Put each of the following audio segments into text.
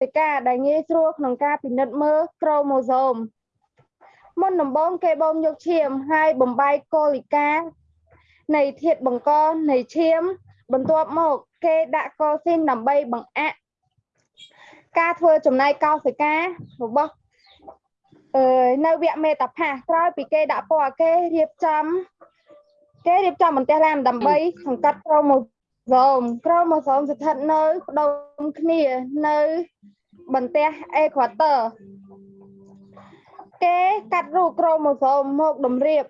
សិកាដែលងាយស្រួលក្នុងការពិនិត្យមើលក្រូម៉ូសូមមុនដំបូងគេបូមយកឈាមហើយបំបែកកូលីកានៃធាតុបង្កនៃឈាម បន្ទាប់មកគេដាក់កូស៊ីនដើម្បីបង្អាក់ការធ្វើចំណែកកោសិការបស់អឺនៅវគ្គមេតាផាសក្រោយពីគេដាក់ពណ៌គេរៀបចំគេរៀបចំបន្ទះឡានដើម្បីសង្កត់ក្រូម៉ូសូមក្រូម៉ូសូមស្ថិតនៅផ្ដុំគ្នានៅ បន្ទះអេក្វាទ័រគេកាត់រូបក្រូម៉ូសូមមកតម្រៀប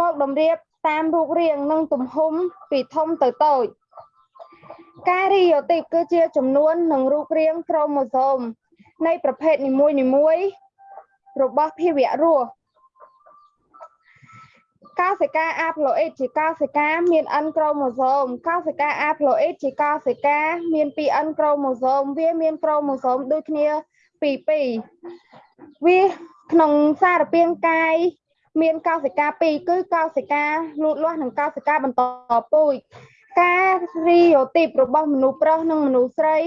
មកតម្រៀបតាមរូបរាងនិងទំហំពីធំទៅតូចការរីយ៉ូទីបគឺជាចំនួននិងរូបរាងក្រូម៉ូសូមនៃប្រភេទនីមួយៗរបស់ភាវៈរស់ កោសិកាអាផ្លូអ៊ីតជាកោសិកាមាន N ក្រូម៉ូសូមកោសិកាអាផ្លូអ៊ីតជាកោសិកាមាន 2N ក្រូម៉ូសូមវាមានក្រូម៉ូសូមដូចគ្នាពីរពីរវាក្នុងសារពាង្គកាយមានកោសិកាពីរគឺកោសិកាលូតលាស់និងកោសិកាបន្តពូជការរីយ៉ូទីបរបស់មនុស្សប្រុសនិងមនុស្សស្រី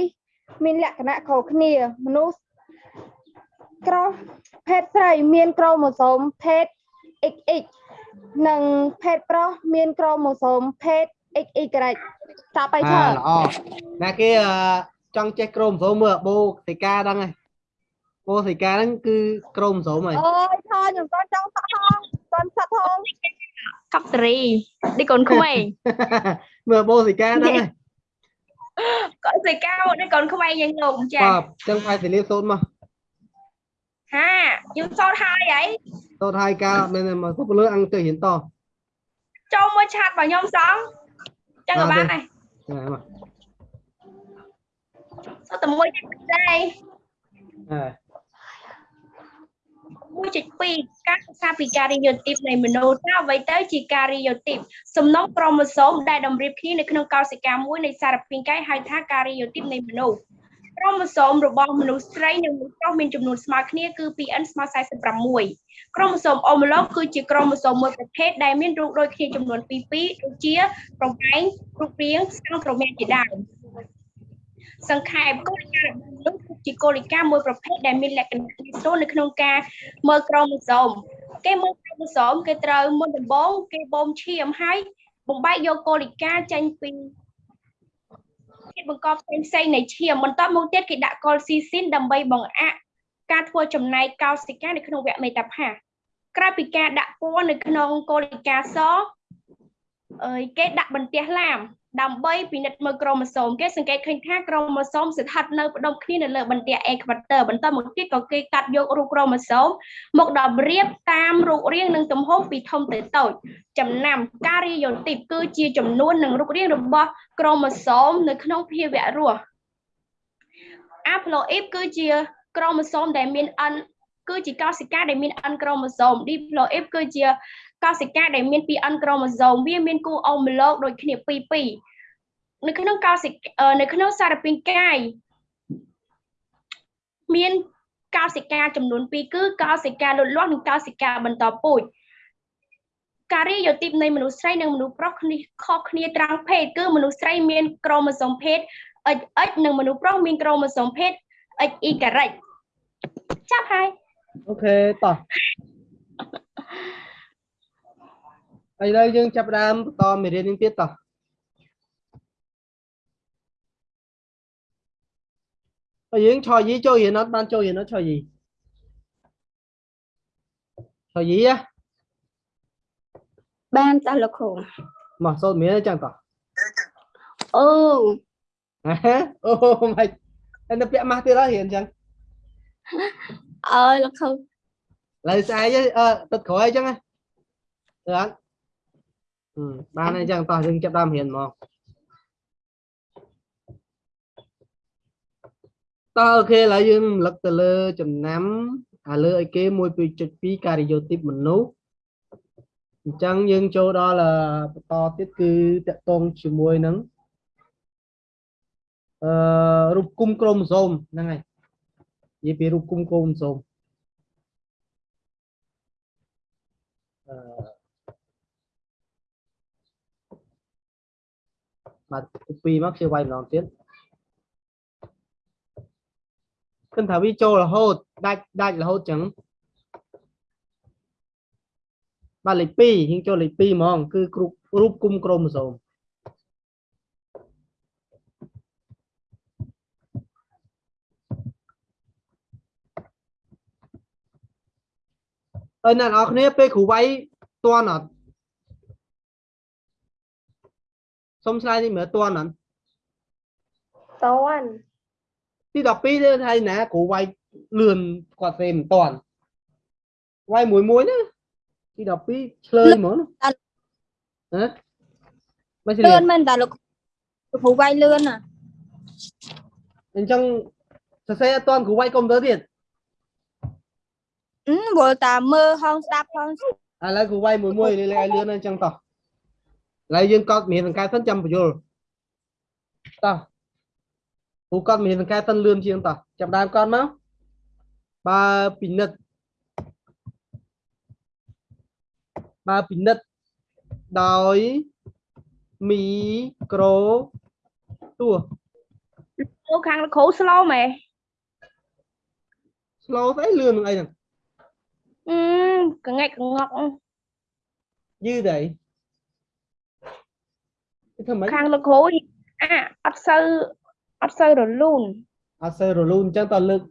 មានលក្ខណៈខុសគ្នាមនុស្សក្រភេទស្រីមានក្រូម៉ូសូមភេទ XX និងភេទប្រុសមានក្រូម៉ូសូមភេទ XY ចាប់ไปអាឆើល្អណាគេអឺចង់ចេះក្រូម៉ូសូមមើលបូសិកាដឹងហើយបូសិកាហ្នឹងគឺក្រូម៉ូសូមហើយអូយថយខ្ញុំគាត់ចង់សាក់ផងគាត់សាក់ផងកប់តរីឌីកូនក្មេងមើលបូសិកាហ្នឹងហើយកូនសិកាឌីកូនក្មេងយ៉ាងលោកចាបាទចឹងផៃសិលីសូត្រមក ហាយូរសោតហើយហីសូត្រហើយការមែនមកពុកលើអង្គទៅរៀនតចូលមួយឆាតរបស់ខ្ញុំសងចឹងក៏បានដែរណាមកសូតតែមួយទៀតដែរអើ1.2ការសិក្សាពីការរីយ៉ូទីបនៃមនុស្សថាអ្វីទៅជាការរីយ៉ូទីបសំណុំក្រូម៉ូសូមដែលតម្រៀបគ្នានៅក្នុងកោសិកាមួយនៃសារពាង្គកាយហៅថាការរីយ៉ូទីបនៃមនុស្ស ក្រូម៉ូសូមរបស់មនុស្សស្រីនិងមនុស្សប្រុសមានចំនួនស្មើគ្នាគឺ 2n ស្មើ46ក្រូម៉ូសូមអូម៉ូឡូកគឺជាក្រូម៉ូសូមមួយប្រភេទដែលមានរូបដូចគ្នាចំនួន2 2ដូចជាប្រវែងរូបរាងស្ទង់ក្រមាជាដើមសង្ខេបគោលការណ៍របស់មនុស្សគឺជាគោលការណ៍មួយប្រភេទដែលមានលក្ខណៈងាយស្រួលនៅក្នុងការមើលក្រូម៉ូសូមគេមើលក្រូម៉ូសូមគេត្រូវមុនដំបូងគេបូមឈាមហើយបំបែកយកកូលីកាចេញពី ធាតុបង្កផ្សេងផ្សេងៗនៃឈាមបន្ទាប់មកទៀតគេដាក់កុលស៊ីស៊ីនដើម្បីបង្អាក់ការធ្វើចំណែកកោសិកានៅក្នុងវគ្គមេតាផាសក្រៅពីការដាក់ពណ៌នៅក្នុងកូលីកាសអើយគេដាក់បន្ទះឡាម ដើម្បីពិនិត្យមើលក្រូម៉ូសូមគេសង្កេតឃើញថាក្រូម៉ូសូមស្ថិតនៅផ្ដុំគ្នានៅលើបន្ទះអេក្វាទ័របន្តមកទៀតក៏គេកាត់យករូបក្រូម៉ូសូមមកតម្រៀបតាមរូបរាងនិងទំហំពីធំទៅតូចចំណាំការរីយ៉ូទីបគឺជាចំនួននិងរូបរាងរបស់ក្រូម៉ូសូមនៅក្នុងភាវៈរស់អាប្លូអ៊ីបគឺជាក្រូម៉ូសូមដែលមាន N គឺជាកោសិកាដែលមាន N ក្រូម៉ូសូម diploid គឺជា កោសិកាដែលមាន 2N ក្រូម៉ូសូមវាមានគូអូម៉ូឡូកដូចគ្នាពីរពីរនៅក្នុងកោសិកាអឺនៅក្នុងសារពាង្គកាយមានកោសិកាចំនួន2គឺកោសិកាលូតលាស់និងកោសិកាបន្តពូជការរីយ៉ូទីបនៃមនុស្សស្រីនិងមនុស្សប្រុសគ្នាខុសគ្នាត្រង់ភេទគឺមនុស្សស្រីមានក្រូម៉ូសូមភេទ XX និងមនុស្សប្រុសមានក្រូម៉ូសូមភេទ XY ការ៉ិចចាប់ហើយអូខេតោះ ឥឡូវយើងចាប់ផ្ដើមបន្តមេរៀននេះទៀតតោះហើយយើងឆយយីចូលរៀនអត់បានចូលរៀនអត់ឆយយីឆយយីហ៎បានតើលោកគ្រូមកសូត្រមានអញ្ចឹងតោះអូហ៎អូមិនហើយនៅពាក់ម៉ាស់ទៀតហើយរៀនអញ្ចឹងអើយលោកគ្រូឡើយស្អែកអើអឺទឹកក្រោយអញ្ចឹងហ៎ទៅអត់ហឹម បានហើយអញ្ចឹងតោះយើងចាប់ដើមរៀនហ្មងតោះអូខេឥឡូវយើងរំលឹកទៅលើចំណាំអាលើឲ្យគេ1.2ការយោទីបមនុស្សអញ្ចឹងយើងចូលដល់អឺបន្តទៀតគឺតកតងជាមួយនឹងអឺរូបគុំក្រូម៉ូសូមហ្នឹងហើយនិយាយពីរូបគុំក្រូម៉ូសូម បាទពីមកជាវាយម្ដងទៀតគិតថាវាចូលរហូតដាច់ដាច់រហូតចឹងបាទលេខ2យើងចូលលេខ2ហ្មង គឺគ្រប់រូបគុំក្រូម៉ូសូមអើអ្នកនរគ្នាពេលគ្រូវាយតន់អត់ សុំឆ្លើយនេះមើលតន់អត់តន់ទី12ទៅថៃណាគ្រូវាយលឿនគាត់ទេមិនតន់វាយមួយមួយណាទី12ឆ្លើយហ្មងណាហ៎មិនឆ្លឿលៀនមែនតាលោកលោកគ្រូវាយលឿនណាអញ្ចឹងសរសេរអត់តន់គ្រូវាយកុំព្យូទ័រទៀតអឺវល់តាមើលហងស្ដាប់ហងឥឡូវគ្រូវាយមួយមួយលេខឲ្យលឿនអញ្ចឹងតោះឥ ឡូវយើងកត់មានសង្កែសិនចាំបញ្យល់តោះគ្រូកត់មានសង្កែសិនលឿនជាងតោះចាប់ដើមកត់មកបើពិនិត្យបើពិនិត្យដោយមីក្រូទោះលោកខាងលោកគ្រូ slow មែន slow ស្អីលឿននឹងអីហ្នឹងអឺកងែកកងក់យឺតអីគេ ធ្វើម៉េចខាងលោកគ្រូអាអត់សូវអត់សូវរលូនអត់សូវរលូនអញ្ចឹងតើលើក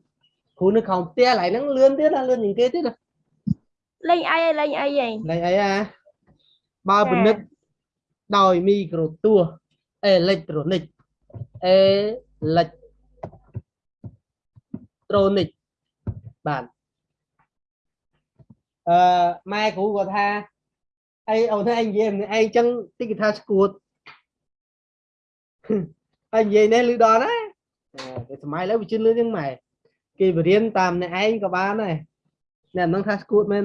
គ្រូនៅខំផ្ទះកន្លែងហ្នឹងលឿនទៀតណាលឿនជាងគេទៀតណាលេងអីឯងលេងអីឯងលេងអីអាបើពិនិត្យដោយមីក្រូទស្សន៍អេឡិចត្រូនិកអេឡិចត្រូនិកបាទអឺម៉ែគ្រូគាត់ថាអីអូនឯងនិយាយម្នាក់ឯងចឹងតិចគេថាស្គួត ហើយនិយាយនេះលឺដល់ណាតែសម័យឥឡូវវាជឿនលឿនជាងម៉ែគេបរៀនតាមអ្នកឯងក៏បានដែរអ្នកហ្នឹងថាស្គួតមែន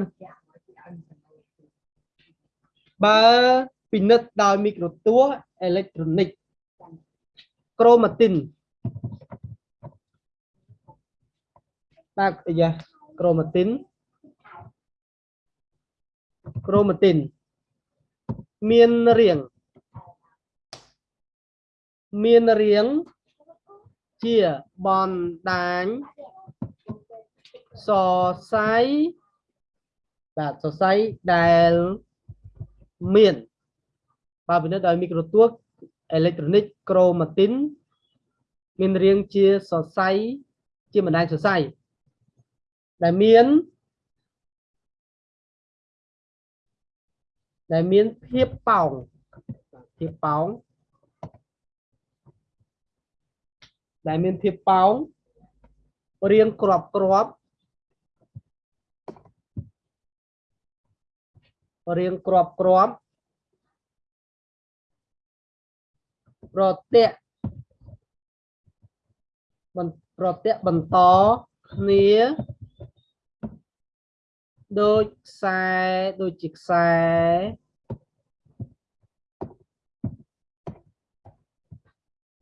បើពិនិត្យដោយមីក្រូទស្សន៍អេឡិចត្រូនិកក្រូម៉ាទីនបាទអាយ៉ាក្រូម៉ាទីនក្រូម៉ាទីនមានរាង មានរាងជាបណ្ដាញសរសៃបាទសរសៃដែលមានបើពិនិត្យដោយមីក្រូទស្សន៍អេឡិចត្រូនិកក្រូម៉ាទីនមានរាងជាសរសៃជាបណ្ដាញសរសៃដែលមានដែលមានភាពប៉ោងភាពប៉ោង ដែលមានភាពប៉ោងរាងក្របក្របរាងក្របក្របប្រតិកបន្ប្រតិកបន្តគ្នាដូចខ្សែដូចជាខ្សែ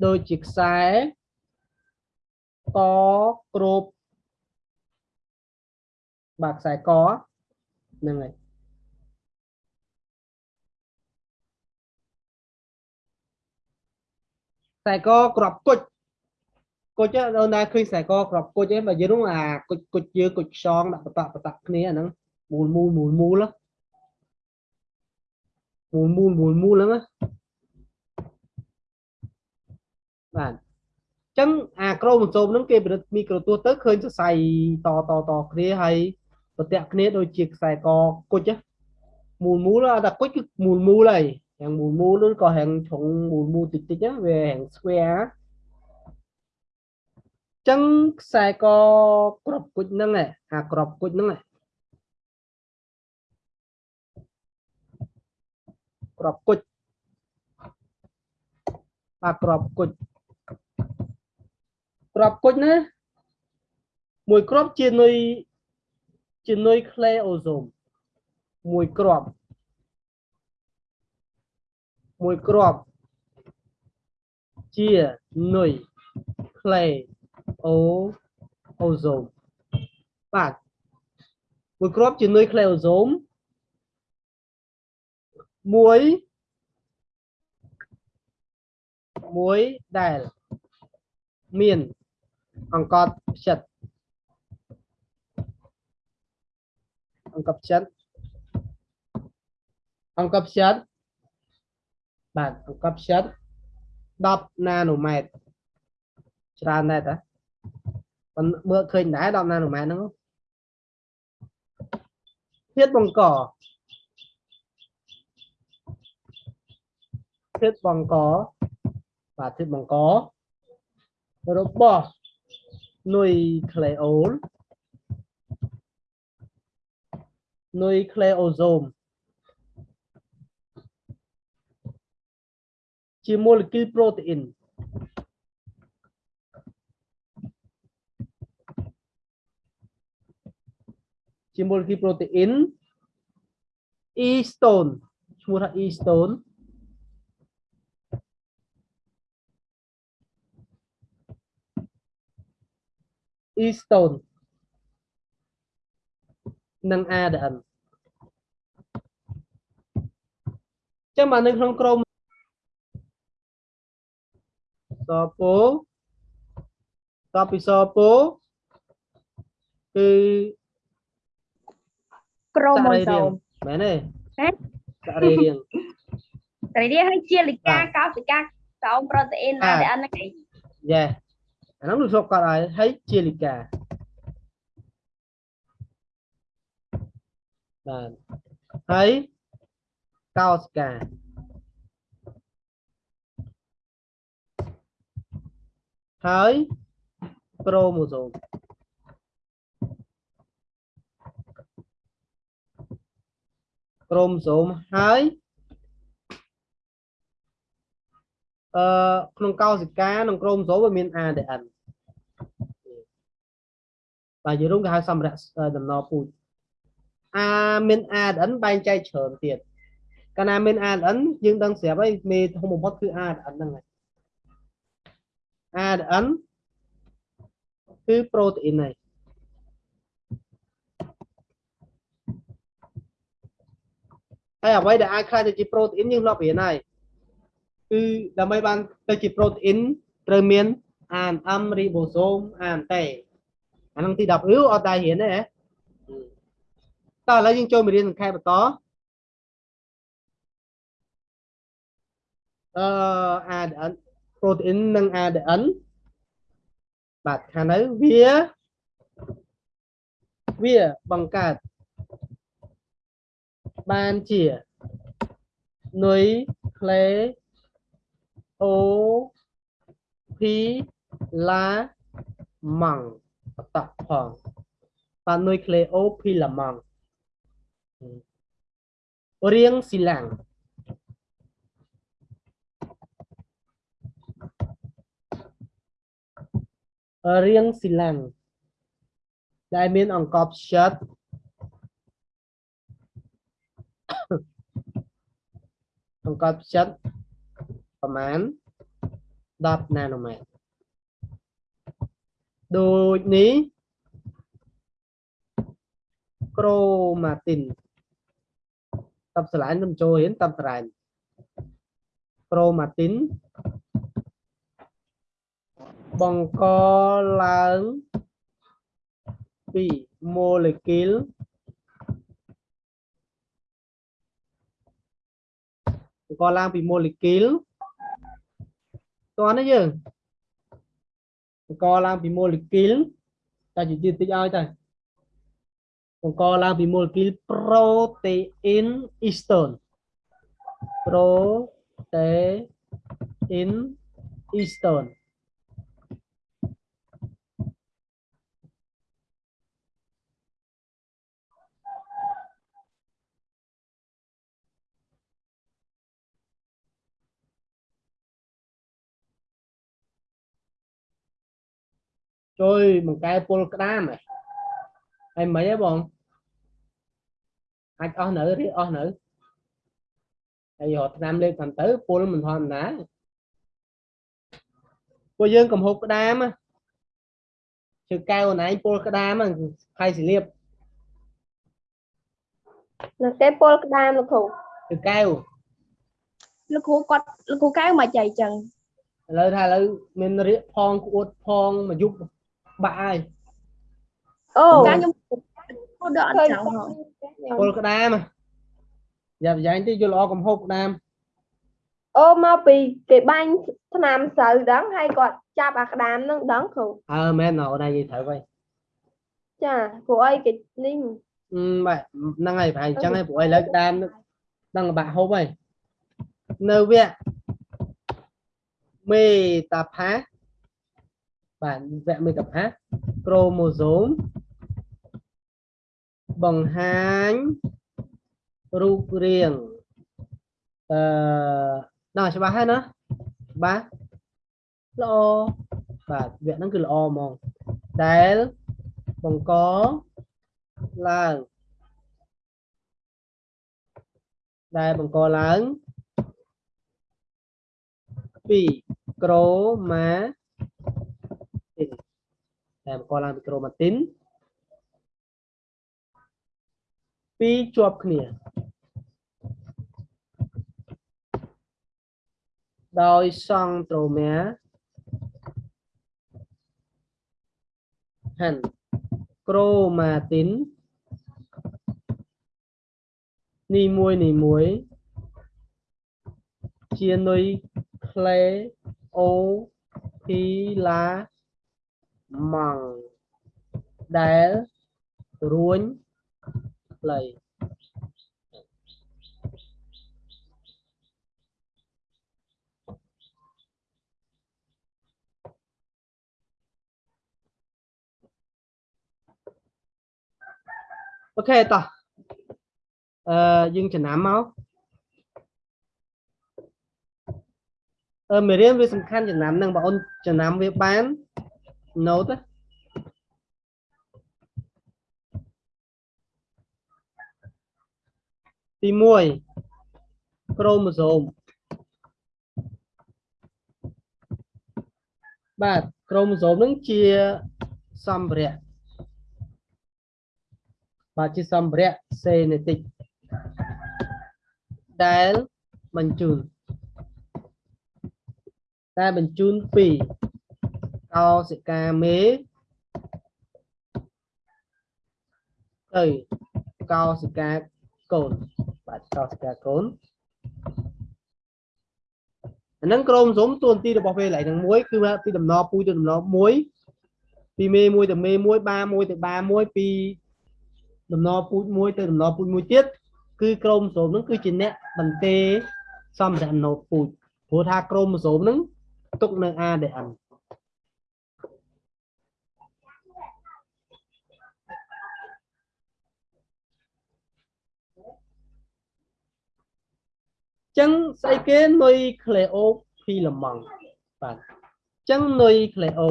ដូចជាខ្សែ កគ្រប់បាទខ្សែកហ្នឹងហើយខ្សែកក្របគុជគុជហ្នឹងដល់ណាឃើញខ្សែកក្របគុជឯងបើយើងនោះអាគុជគុជយើងគុជខ្យងដាក់បតក់បតក់គ្នាអាហ្នឹងមូលមូលមូលមូលមូលមូលមូលមូលហ្នឹងណាបាទ ចឹងអាក្រូម៉ូសូមហ្នឹងគេពិនិត្យមីក្រូទស្សន៍ទៅឃើញសរសៃតតតគ្នាហើយប្រតិគ្នាដូចជាខ្សែកគុជមូលមូលអត់តែគុជគឺមូលមូលហើយយ៉ាងមូលមូលឬក៏ហាងឆុងមូលមូលតិចតិចហ្នឹងវាហាងស្វែចឹងខ្សែកក្របគុជហ្នឹងឯងអាក្របគុជហ្នឹងឯងក្របគុជបាទក្របគុជ ក្របគុជណាមួយក្របជានុយជានុយក្លេអូសូមមួយក្របមួយក្របជានុយក្លេអូអូសូមបាទមួយក្របជានុយក្លេអូសូមមួយមួយដែលមាន angkat set angkat set angkat set bạn angkat set 10 nanomet ច្រើនដែរតាមើលឃើញដែរ10 nanomet robot. នុយក្លេអូលនុយក្លេអូសូមជាម៉ូលេគុលប្រូតេអ៊ីនជាម៉ូលេគុលប្រូតេអ៊ីន E stone ឈ្មោះថា E stone E stone និង ADN ចឹងមកនៅក្នុងក្រុមសពោតបពីសពោគឺក្រូសម៉ូរីសូរាមង្គមែនទេហេសរីរាង្គតែនេះហើយជាលិកាបាទកោសិកាសោមប្រូតេអ៊ីនបាទ ADN ហ្នឹងឯងយេ អាហ្នឹងលោកស្រុកគាត់ឲ្យ អឺក្នុងកោសិកានិងក្រូម៉ូសូមវាមាន ADN តែយរុងគេហៅសម្រាប់ដំណរពូជអាមាន ADN បែងចែកច្រើនទៀតកាលណាមាន ADN យើងដឹងស្រាប់ហើយមេធំបំផុតគឺ ADN ហ្នឹងហើយ ADN គឺប្រូតេអ៊ីនហើយហើយអ្វីដែលអាចខ្លាយទៅជាប្រូតេអ៊ីនយើងធ្លាប់រៀនហើយ គឺដើម្បីបានទៅជាប្រូតេអ៊ីនត្រូវមាន ANM រីបូសូម ANT អាហ្នឹងទី10ឬអត់ដែររៀនទេហ៎តោះឥឡូវយើងចូលមេរៀនសង្ខេបបន្តអឺ ADN ប្រូតេអ៊ីននិង ADN បាទខាងនៅវាវាបង្កើតបានជានុយក្លេ អូភីឡាម៉ង់បតកផងបាននុយក្លេអូភីឡាម៉ង់រៀងស៊ីឡាំងរៀងស៊ីឡាំងដែលមានអង្កត់ផ្ចិតអង្កត់ផ្ចិត ប្រមាណ10ណាណូម៉ែត្រដូចនេះក្រូម៉ាទីនតបស្រឡាញ់ខ្ញុំចូលរៀនតបស្រឡាញ់ក្រូម៉ាទីនបង្កឡើងពីម៉ូលេគុលបង្កឡើងពីម៉ូលេគុល តោះនេះយើងបង្កឡើងពីម៉ូលេគុលតែជឿតិចឲ្យទៅបង្កឡើងពីម៉ូលេគុលប្រូតេអ៊ីនអ៊ីស្តូនប្រូតេអ៊ីនអ៊ីស្តូន ជួយបង្កែពុលក្តាមហ៎ហើយមិនហីបងអាចអស់នៅឬអស់នៅហើយរត់ឆ្នាំលេខខាងទៅពុលមិនធម្មតាពួកយើងកំហុសក្តាមណាជើកែវអនឯងពុលក្តាមហ្នឹងខៃសិលៀបនៅគេពលក្តាមលោកគ្រូជើកែវលោកគ្រូគាត់លោកគ្រូកៅមកចៃចឹងឥឡូវថាឥឡូវមានរៀកផងក្អួតផងមកយុប បាក់ហើយអូកាខ្ញុំគ្រូដកអញ្ចឹងហ៎ពលក្តាមយ៉ាប់យ៉ាងតិចយល់ល្អកំហុសក្តាមអូមកពីគេបាញ់ឆ្នាំស្រូវដឹងហើយគាត់ចាប់អាក្តាមនឹងដឹងគ្រូអើមែនណ៎អូនឯងនិយាយត្រូវហើយចាព្រោះអីគេនេះអឺបាទហ្នឹងហើយប្រហែលអញ្ចឹងហើយព្រោះឥឡូវក្តាមដឹងបាក់ហូបហើយនៅវគ្គមេតាផា បាទវគ្គមេតាផាក្រូម៉ូសូមបង្ហាញរូបរាងអឺដល់ច្បាស់ហើយណាច្បាស់ល្អបាទវគ្គហ្នឹងគឺល្អហ្មងដែលបង្កឡើងដែលបង្កឡើងពីក្រូម៉ា ទីនដែលបង្កឡើងពីក្រូម៉ាទីនពីរជាប់គ្នាដោយសង់ត្រូមែហាន់ chromatin នីមួយនីមួយជានុយក្លេអូភីឡា ម៉ង់ដែលរួញខ្លីអូខេតោះអឺយើងចំណាំមកអឺមេរៀនវាសំខាន់ចំណាំហ្នឹងបងអូនចំណាំវាបាន note ណាទី1ក្រូម៉ូសូមបាទក្រូម៉ូសូមហ្នឹងជាសម្ភារៈបាទជាសម្ភារៈសេនេតិកដែលបញ្ជូនដែលបញ្ជូនពី កោសិកាមេទៅកោសិកាកូនបាទកោសិកាកូនអាហ្នឹងក្រុមសុំតួនាទីរបស់ពេលកន្លែងហ្នឹងមួយគឺថាពីដំណពូជទៅដំណមួយពីមេមួយទៅមេមួយបាមួយទៅបាមួយពីដំណពូជមួយទៅដំណពូជមួយទៀតគឺក្រុមសូមហ្នឹងគឺជាអ្នកបន្ទេសម្ភារៈណូតពូជព្រោះថាក្រុមសូមហ្នឹងទុកនៅ ADN ចឹងស្អីគេនុយក្លេអូភីឡម៉ង់បាទចឹងនុយក្លេអូ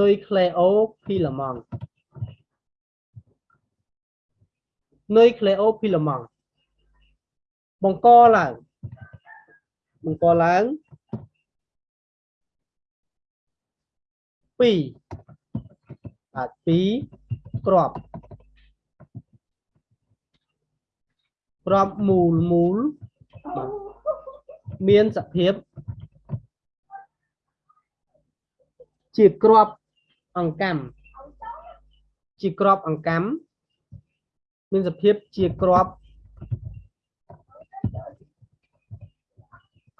នុយក្លេអូភីឡម៉ង់នុយក្លេអូភីឡម៉ង់បង្កឡើងបង្កឡើងពីរបាទពីរគ្រាប់ រាប់មូលមូលមានសភាពជាក្របអង្កាំជាក្របអង្កាំមានសភាពជាក្រប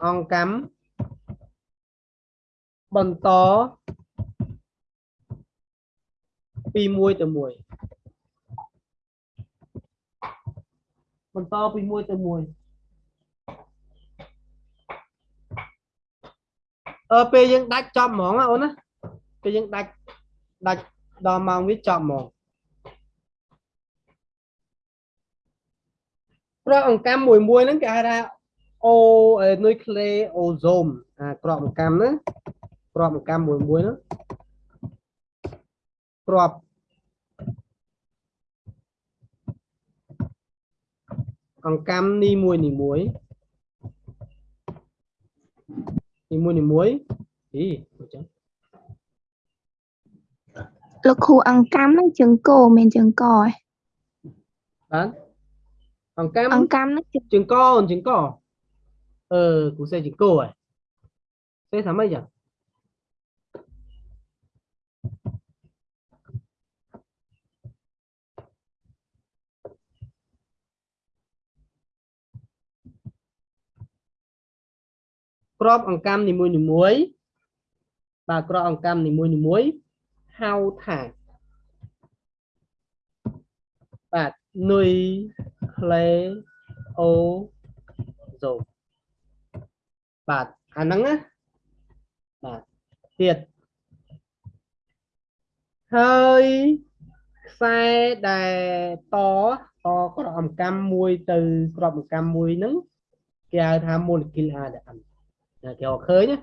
អង្កាំបន្តពី1ទៅ1 បន្តពីមួយទៅមួយអឺពេលយើងដាច់ចប់ហ្មងណាអូនណាពេលយើងដាច់ដាច់ដល់ម៉ោងវាចប់ហ្មងគ្រាប់អង្កាំមួយមួយហ្នឹងគេហៅថាអូនុយក្លេអូហ្សូមអាគ្រាប់អង្កាំហ្នឹងគ្រាប់អង្កាំមួយមួយហ្នឹងគ្រាប់ អង្កាំនីមួយនីមួយនីមួយនីមួយអីអញ្ចឹងលោកគ្រូអង្កាំហ្នឹងជើងគោមិនជើងកឯងបាទអង្កាំ អង្កាំហ្នឹងជើង ជើងកអូនជើងកអឺគូសេជើងកហ៎សេថាម៉េចចឹង ក្របអង្កាំនីមួយនីមួយៗបាទក្របអង្កាំនីមួយនីមួយៗហៅថាបាទនុយក្លេអូសូមបាទអាហ្នឹងណាបាទទៀតហើយខ្សែដែលតតក្របអង្កាំមួយទៅក្របអង្កាំមួយហ្នឹងគេហៅថា molecule ADN ណា គេអត់ឃើញណា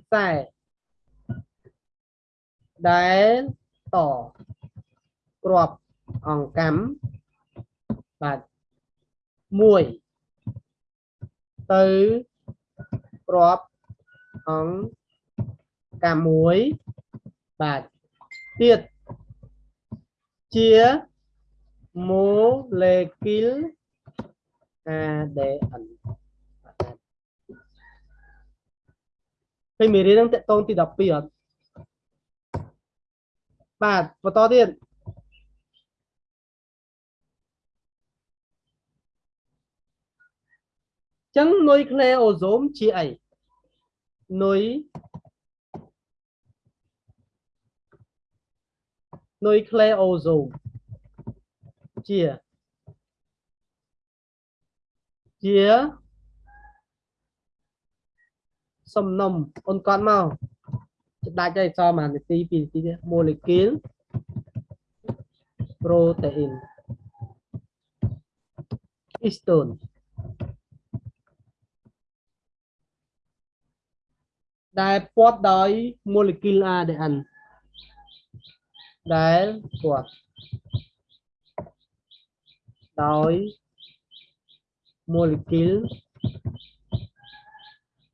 ខ្សែដែលតក្របអង្កាំបាទមួយទៅក្របអង្កាំមួយបាទទៀតជា molecule ADN ពេលមេរៀនហ្នឹងតកតងទី12អត់បាទបន្តទៀតចឹងនុយក្លេអូសូមជាអីនុយនុយក្លេអូសូមជាជា សំណុំអូនកត់មកដាច់ហើយសល់មួយនាទី2នាទីទៀត molecule protein histone ដែលព័ទ្ធដោយ molecule ADN ដែលព័ទ្ធដោយ molecule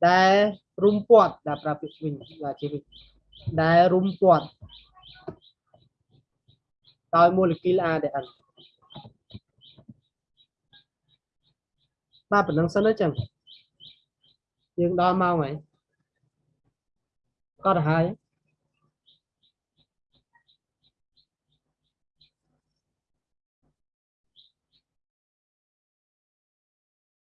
ដែល រុំព័ទ្ធដែលប្រើពាក្យវិញបាទជាវិញដែលរុំព័ទ្ធដោយ molecule ADN បាទប៉ុណ្្នឹងសិនទៅចឹងយើងដល់ម៉ោងហើយក៏ទៅហើយ